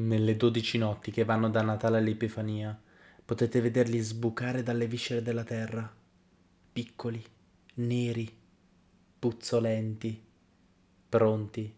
Nelle dodici notti che vanno da Natale all'Epifania, potete vederli sbucare dalle viscere della terra, piccoli, neri, puzzolenti, pronti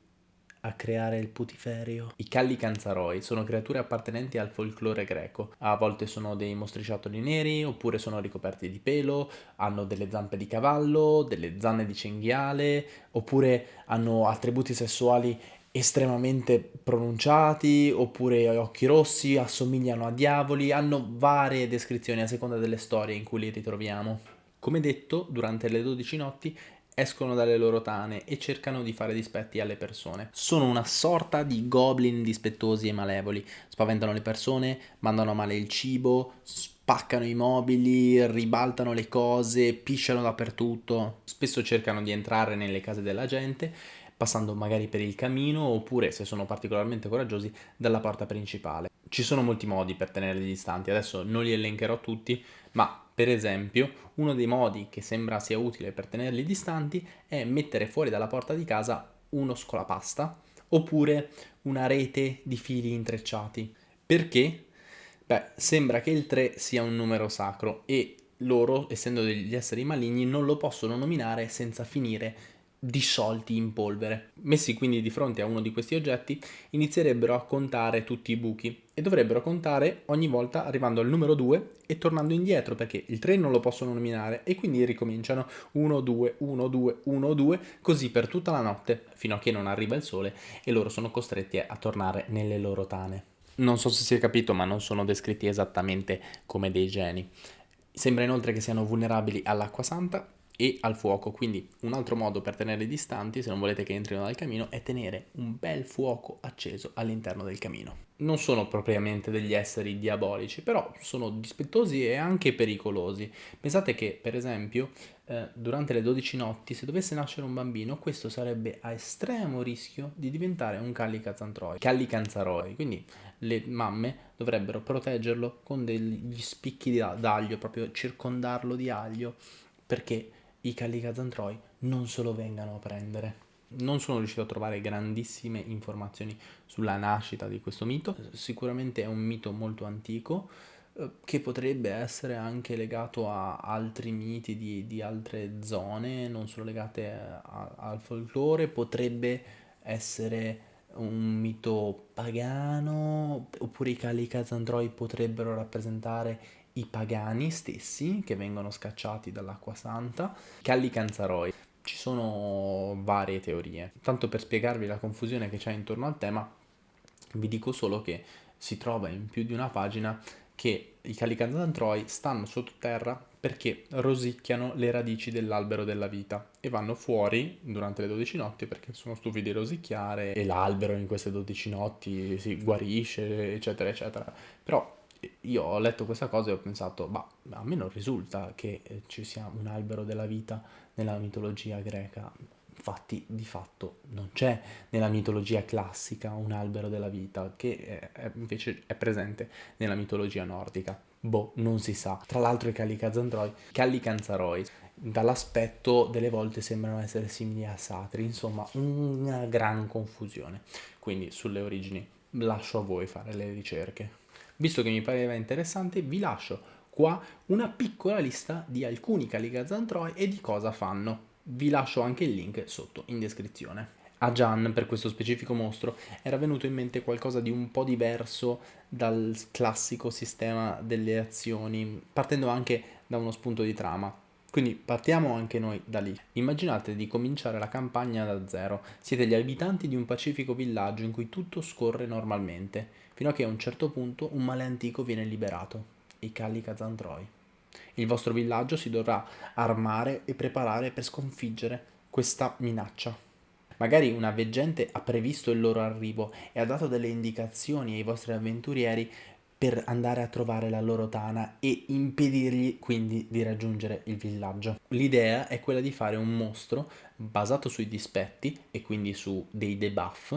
a creare il putiferio. I calli canzaroi sono creature appartenenti al folklore greco. A volte sono dei mostriciattoli neri, oppure sono ricoperti di pelo, hanno delle zampe di cavallo, delle zanne di cinghiale, oppure hanno attributi sessuali estremamente pronunciati oppure occhi rossi, assomigliano a diavoli, hanno varie descrizioni a seconda delle storie in cui li ritroviamo. Come detto, durante le 12 notti escono dalle loro tane e cercano di fare dispetti alle persone. Sono una sorta di goblin dispettosi e malevoli, spaventano le persone, mandano a male il cibo, spaccano i mobili, ribaltano le cose, pisciano dappertutto. Spesso cercano di entrare nelle case della gente passando magari per il camino oppure, se sono particolarmente coraggiosi, dalla porta principale. Ci sono molti modi per tenerli distanti, adesso non li elencherò tutti, ma per esempio uno dei modi che sembra sia utile per tenerli distanti è mettere fuori dalla porta di casa uno scolapasta oppure una rete di fili intrecciati. Perché? Beh, sembra che il 3 sia un numero sacro e loro, essendo degli esseri maligni, non lo possono nominare senza finire disciolti in polvere. Messi quindi di fronte a uno di questi oggetti, inizierebbero a contare tutti i buchi e dovrebbero contare ogni volta arrivando al numero 2 e tornando indietro perché il 3 non lo possono nominare e quindi ricominciano 1, 2, 1, 2, 1, 2, così per tutta la notte fino a che non arriva il sole e loro sono costretti a tornare nelle loro tane. Non so se si è capito, ma non sono descritti esattamente come dei geni. Sembra inoltre che siano vulnerabili all'acqua santa e al fuoco. Quindi un altro modo per tenerli distanti, se non volete che entrino dal camino, è tenere un bel fuoco acceso all'interno del camino. Non sono propriamente degli esseri diabolici, però sono dispettosi e anche pericolosi. Pensate che, per esempio, eh, durante le 12 notti, se dovesse nascere un bambino, questo sarebbe a estremo rischio di diventare un callicazantroi, callicanzaroi. Quindi le mamme dovrebbero proteggerlo con degli spicchi d'aglio, proprio circondarlo di aglio, perché i Callicazantroi non se lo vengano a prendere. Non sono riuscito a trovare grandissime informazioni sulla nascita di questo mito, sicuramente è un mito molto antico eh, che potrebbe essere anche legato a altri miti di, di altre zone, non solo legate a, al folklore, potrebbe essere un mito pagano, oppure i Callicazantroi potrebbero rappresentare i pagani stessi che vengono scacciati dall'acqua santa, Callicanzaroi. Ci sono varie teorie. Tanto per spiegarvi la confusione che c'è intorno al tema, vi dico solo che si trova in più di una pagina che i Callicanzantroi stanno sottoterra perché rosicchiano le radici dell'albero della vita e vanno fuori durante le 12 notti perché sono stufi di rosicchiare e l'albero in queste 12 notti si guarisce, eccetera, eccetera. Però io ho letto questa cosa e ho pensato, ma a me non risulta che eh, ci sia un albero della vita nella mitologia greca. Infatti, di fatto, non c'è nella mitologia classica un albero della vita, che è, invece è presente nella mitologia nordica. Boh, non si sa. Tra l'altro i Callicanzaroi, dall'aspetto delle volte sembrano essere simili a Satri, insomma, una gran confusione. Quindi sulle origini lascio a voi fare le ricerche. Visto che mi pareva interessante, vi lascio qua una piccola lista di alcuni Caligazantroi e di cosa fanno. Vi lascio anche il link sotto in descrizione. A Gian, per questo specifico mostro, era venuto in mente qualcosa di un po' diverso dal classico sistema delle azioni, partendo anche da uno spunto di trama. Quindi partiamo anche noi da lì. Immaginate di cominciare la campagna da zero. Siete gli abitanti di un pacifico villaggio in cui tutto scorre normalmente, fino a che a un certo punto un male antico viene liberato, i Calli Kazantroi. Il vostro villaggio si dovrà armare e preparare per sconfiggere questa minaccia. Magari una veggente ha previsto il loro arrivo e ha dato delle indicazioni ai vostri avventurieri per andare a trovare la loro tana e impedirgli quindi di raggiungere il villaggio. L'idea è quella di fare un mostro basato sui dispetti e quindi su dei debuff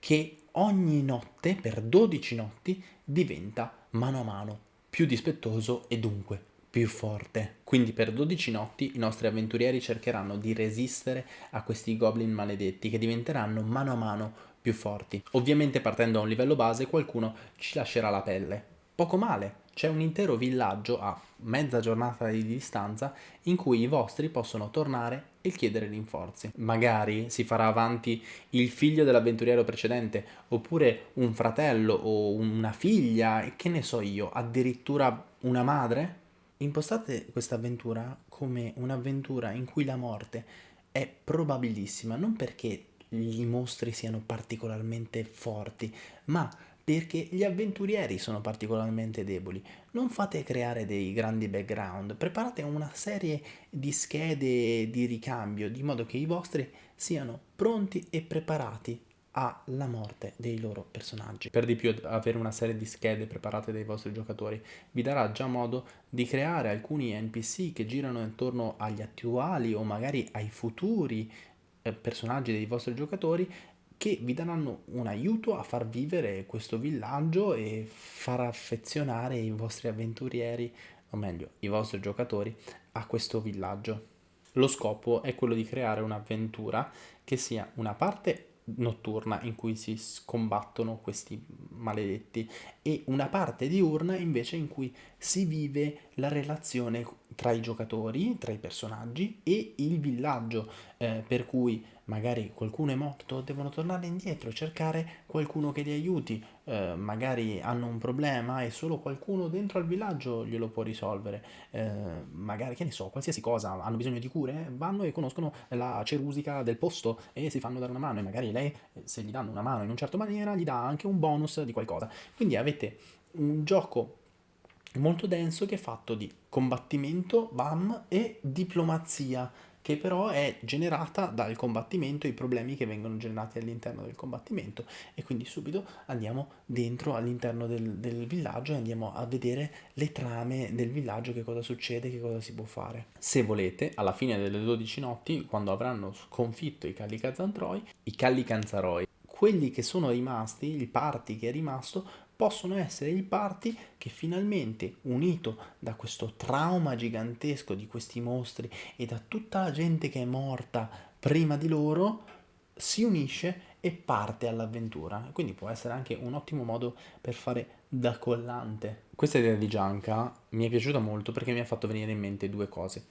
che ogni notte, per 12 notti, diventa mano a mano più dispettoso e dunque più forte. Quindi per 12 notti i nostri avventurieri cercheranno di resistere a questi goblin maledetti che diventeranno mano a mano più forti. Ovviamente partendo da un livello base qualcuno ci lascerà la pelle. Poco male, c'è un intero villaggio a mezza giornata di distanza in cui i vostri possono tornare e chiedere rinforzi. Magari si farà avanti il figlio dell'avventuriero precedente, oppure un fratello o una figlia, che ne so io, addirittura una madre. Impostate questa avventura come un'avventura in cui la morte è probabilissima, non perché i mostri siano particolarmente forti, ma perché gli avventurieri sono particolarmente deboli. Non fate creare dei grandi background, preparate una serie di schede di ricambio di modo che i vostri siano pronti e preparati alla morte dei loro personaggi. Per di più avere una serie di schede preparate dai vostri giocatori vi darà già modo di creare alcuni NPC che girano intorno agli attuali o magari ai futuri personaggi dei vostri giocatori che vi daranno un aiuto a far vivere questo villaggio e far affezionare i vostri avventurieri, o meglio, i vostri giocatori, a questo villaggio. Lo scopo è quello di creare un'avventura che sia una parte notturna in cui si combattono questi maledetti e una parte diurna invece in cui si vive la relazione tra i giocatori, tra i personaggi e il villaggio, eh, per cui magari qualcuno è morto, devono tornare indietro, cercare qualcuno che li aiuti, eh, magari hanno un problema e solo qualcuno dentro al villaggio glielo può risolvere, eh, magari che ne so, qualsiasi cosa, hanno bisogno di cure, vanno e conoscono la cerusica del posto e si fanno dare una mano e magari lei, se gli danno una mano in un certo maniera, gli dà anche un bonus di qualcosa. Quindi avete un gioco molto denso che è fatto di combattimento, bam, e diplomazia, che però è generata dal combattimento, i problemi che vengono generati all'interno del combattimento e quindi subito andiamo dentro all'interno del, del, villaggio e andiamo a vedere le trame del villaggio, che cosa succede, che cosa si può fare. Se volete, alla fine delle 12 notti, quando avranno sconfitto i Callicazantroi, i Callicanzaroi, quelli che sono rimasti, il party che è rimasto, possono essere il party che finalmente, unito da questo trauma gigantesco di questi mostri e da tutta la gente che è morta prima di loro, si unisce e parte all'avventura. Quindi può essere anche un ottimo modo per fare da collante. Questa idea di Gianca mi è piaciuta molto perché mi ha fatto venire in mente due cose.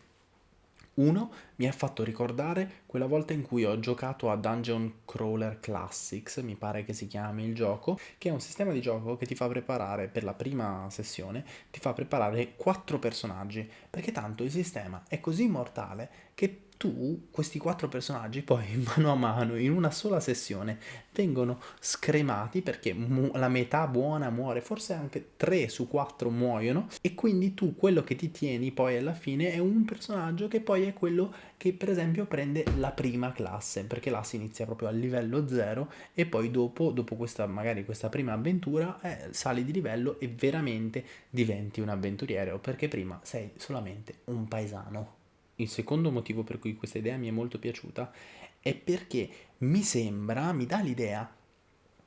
Uno mi ha fatto ricordare quella volta in cui ho giocato a Dungeon Crawler Classics, mi pare che si chiami il gioco, che è un sistema di gioco che ti fa preparare per la prima sessione, ti fa preparare quattro personaggi, perché tanto il sistema è così mortale che tu questi quattro personaggi poi mano a mano in una sola sessione vengono scremati perché la metà buona muore, forse anche tre su quattro muoiono e quindi tu quello che ti tieni poi alla fine è un personaggio che poi è quello che per esempio prende la prima classe perché là si inizia proprio a livello zero e poi dopo, dopo questa magari questa prima avventura eh, sali di livello e veramente diventi un avventuriero perché prima sei solamente un paesano il secondo motivo per cui questa idea mi è molto piaciuta è perché mi sembra, mi dà l'idea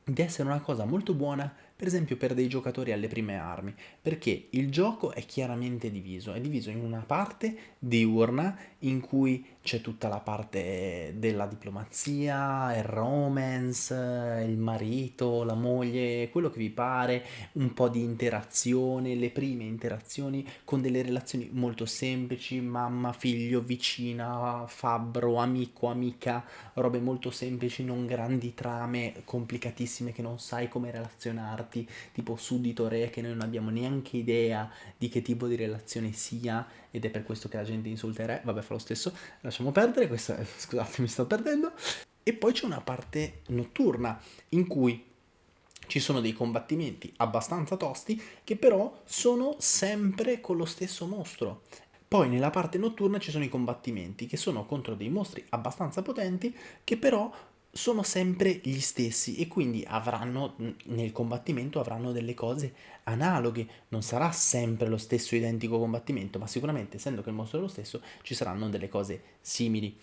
di essere una cosa molto buona per esempio per dei giocatori alle prime armi, perché il gioco è chiaramente diviso, è diviso in una parte diurna in cui c'è tutta la parte della diplomazia, il romance, il marito, la moglie, quello che vi pare, un po' di interazione, le prime interazioni con delle relazioni molto semplici, mamma, figlio, vicina, fabbro, amico, amica, robe molto semplici, non grandi trame complicatissime che non sai come relazionarti tipo suddito-re che noi non abbiamo neanche idea di che tipo di relazione sia ed è per questo che la gente insulta il re, vabbè fa lo stesso, lasciamo perdere, questa, scusate mi sto perdendo. E poi c'è una parte notturna in cui ci sono dei combattimenti abbastanza tosti che però sono sempre con lo stesso mostro. Poi nella parte notturna ci sono i combattimenti che sono contro dei mostri abbastanza potenti che però sono sempre gli stessi e quindi avranno nel combattimento avranno delle cose analoghe. Non sarà sempre lo stesso identico combattimento ma sicuramente essendo che il mostro è lo stesso ci saranno delle cose simili.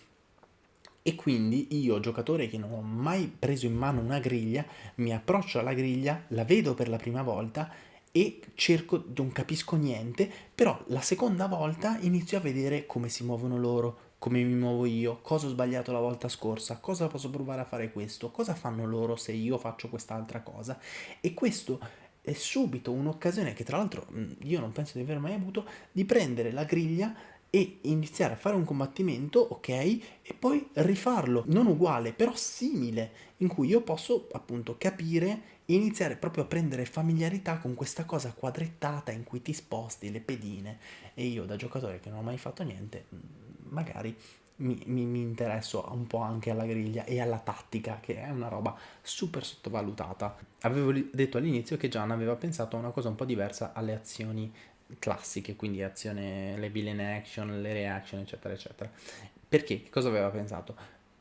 E quindi io giocatore che non ho mai preso in mano una griglia mi approccio alla griglia la vedo per la prima volta e cerco, non capisco niente, però la seconda volta inizio a vedere come si muovono loro, come mi muovo io, cosa ho sbagliato la volta scorsa, cosa posso provare a fare questo, cosa fanno loro se io faccio quest'altra cosa. E questo è subito un'occasione che tra l'altro io non penso di aver mai avuto, di prendere la griglia e iniziare a fare un combattimento, ok, e poi rifarlo, non uguale, però simile, in cui io posso appunto capire e iniziare proprio a prendere familiarità con questa cosa quadrettata in cui ti sposti le pedine e io da giocatore che non ho mai fatto niente, magari mi, mi, mi, interesso un po' anche alla griglia e alla tattica, che è una roba super sottovalutata. Avevo detto all'inizio che Gian aveva pensato a una cosa un po' diversa alle azioni classiche, quindi azione, le villain action, le reaction, eccetera, eccetera. Perché? Cosa aveva pensato?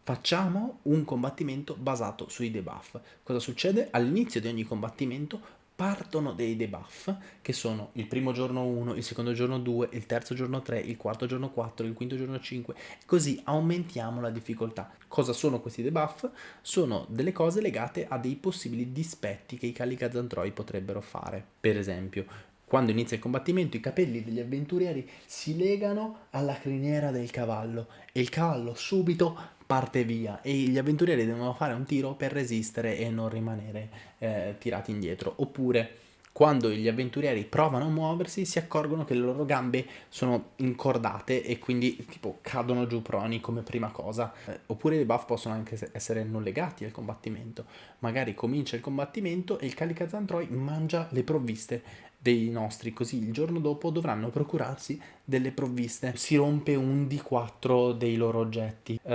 Facciamo un combattimento basato sui debuff. Cosa succede? All'inizio di ogni combattimento partono dei debuff che sono il primo giorno 1, il secondo giorno 2, il terzo giorno 3, il quarto giorno 4, il quinto giorno 5 così aumentiamo la difficoltà. Cosa sono questi debuff? Sono delle cose legate a dei possibili dispetti che i Calicazantroi potrebbero fare. Per esempio, quando inizia il combattimento i capelli degli avventurieri si legano alla criniera del cavallo e il cavallo subito parte via e gli avventurieri devono fare un tiro per resistere e non rimanere eh, tirati indietro. Oppure quando gli avventurieri provano a muoversi si accorgono che le loro gambe sono incordate e quindi tipo cadono giù proni come prima cosa. Eh, oppure i buff possono anche essere non legati al combattimento. Magari comincia il combattimento e il Calicazantroi mangia le provviste dei nostri, così il giorno dopo dovranno procurarsi delle provviste. Si rompe un di 4 dei loro oggetti, uh,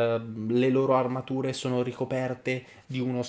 le loro armature sono ricoperte di uno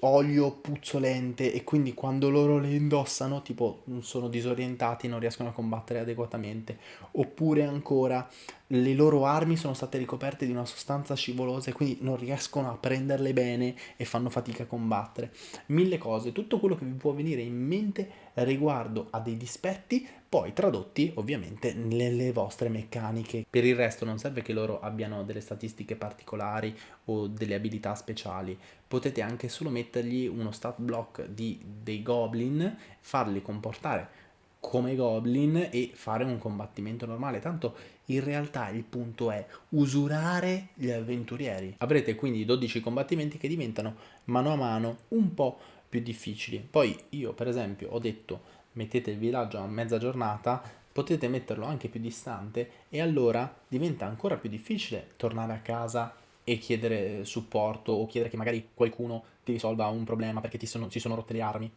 olio puzzolente e quindi quando loro le indossano tipo sono disorientati non riescono a combattere adeguatamente. Oppure ancora le loro armi sono state ricoperte di una sostanza scivolosa e quindi non riescono a prenderle bene e fanno fatica a combattere. Mille cose. Tutto quello che vi può venire in mente riguardo a dei dispetti poi tradotti ovviamente nelle vostre meccaniche. Per il resto non serve che loro abbiano delle statistiche particolari o delle abilità speciali, potete anche solo mettergli uno stat block di, dei goblin, farli comportare come goblin e fare un combattimento normale, tanto in realtà il punto è usurare gli avventurieri. Avrete quindi 12 combattimenti che diventano mano a mano un po' più difficili. Poi io per esempio ho detto mettete il villaggio a mezza giornata, potete metterlo anche più distante e allora diventa ancora più difficile tornare a casa e chiedere supporto o chiedere che magari qualcuno ti risolva un problema perché ti sono, si sono rotte le armi.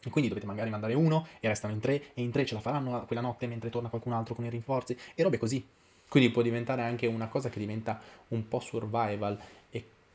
E quindi dovete magari mandare uno e restano in tre e in tre ce la faranno quella notte mentre torna qualcun altro con i rinforzi e robe così. Quindi può diventare anche una cosa che diventa un po' survival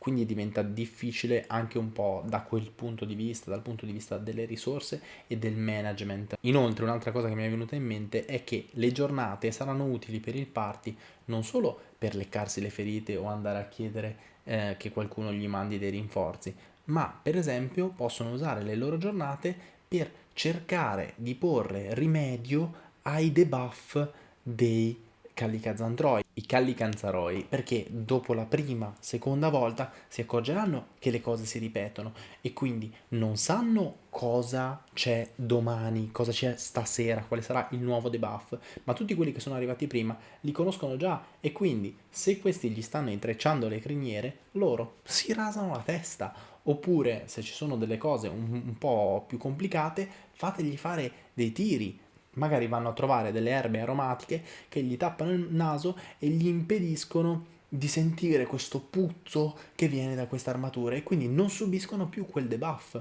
quindi diventa difficile anche un po' da quel punto di vista, dal punto di vista delle risorse e del management. Inoltre un'altra cosa che mi è venuta in mente è che le giornate saranno utili per il party non solo per leccarsi le ferite o andare a chiedere eh, che qualcuno gli mandi dei rinforzi, ma per esempio possono usare le loro giornate per cercare di porre rimedio ai debuff dei Callicazandroi, i Callicanzaroi, perché dopo la prima, seconda volta si accorgeranno che le cose si ripetono e quindi non sanno cosa c'è domani, cosa c'è stasera, quale sarà il nuovo debuff, ma tutti quelli che sono arrivati prima li conoscono già e quindi se questi gli stanno intrecciando le criniere, loro si rasano la testa. Oppure se ci sono delle cose un, un po' più complicate, fategli fare dei tiri, magari vanno a trovare delle erbe aromatiche che gli tappano il naso e gli impediscono di sentire questo puzzo che viene da questa armatura e quindi non subiscono più quel debuff.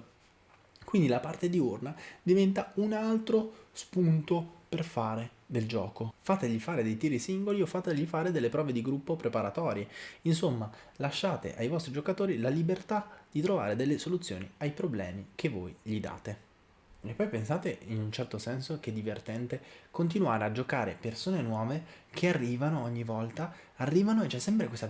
Quindi la parte diurna diventa un altro spunto per fare del gioco. Fategli fare dei tiri singoli o fategli fare delle prove di gruppo preparatorie. Insomma, lasciate ai vostri giocatori la libertà di trovare delle soluzioni ai problemi che voi gli date. E poi pensate in un certo senso che divertente continuare a giocare persone nuove che arrivano ogni volta, arrivano e c'è sempre questa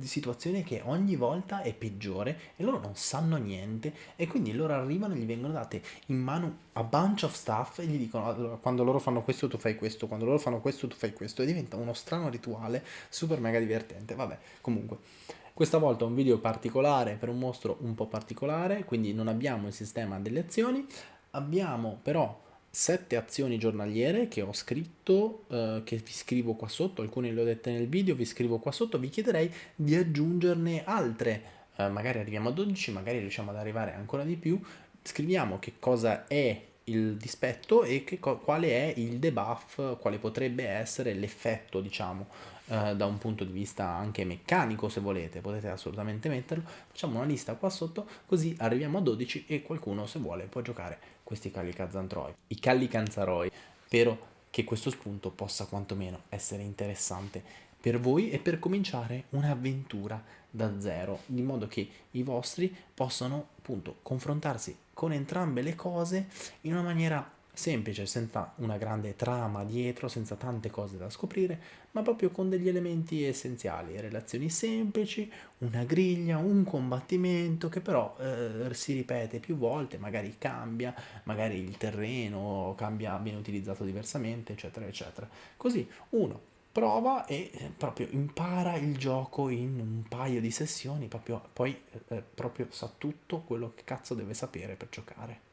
situazione che ogni volta è peggiore e loro non sanno niente e quindi loro arrivano e gli vengono date in mano a bunch of stuff e gli dicono allora, quando loro fanno questo tu fai questo, quando loro fanno questo tu fai questo e diventa uno strano rituale super mega divertente. Vabbè, comunque. Questa volta un video particolare per un mostro un po' particolare, quindi non abbiamo il sistema delle azioni, Abbiamo però sette azioni giornaliere che ho scritto, eh, che vi scrivo qua sotto, alcune le ho dette nel video, vi scrivo qua sotto, vi chiederei di aggiungerne altre, eh, magari arriviamo a 12, magari riusciamo ad arrivare ancora di più, scriviamo che cosa è il dispetto e che, quale è il debuff, quale potrebbe essere l'effetto, diciamo, eh, da un punto di vista anche meccanico, se volete, potete assolutamente metterlo. Facciamo una lista qua sotto, così arriviamo a 12 e qualcuno, se vuole, può giocare questi Callicanzantroi. I Callicanzaroi, spero che questo spunto possa quantomeno essere interessante per voi e per cominciare un'avventura da zero, di modo che i vostri possano appunto confrontarsi con entrambe le cose in una maniera semplice, senza una grande trama dietro, senza tante cose da scoprire, ma proprio con degli elementi essenziali, relazioni semplici, una griglia, un combattimento che però eh, si ripete più volte, magari cambia, magari il terreno cambia, viene utilizzato diversamente, eccetera, eccetera. Così uno prova e eh, proprio impara il gioco in un paio di sessioni, proprio, poi eh, proprio sa tutto quello che cazzo deve sapere per giocare.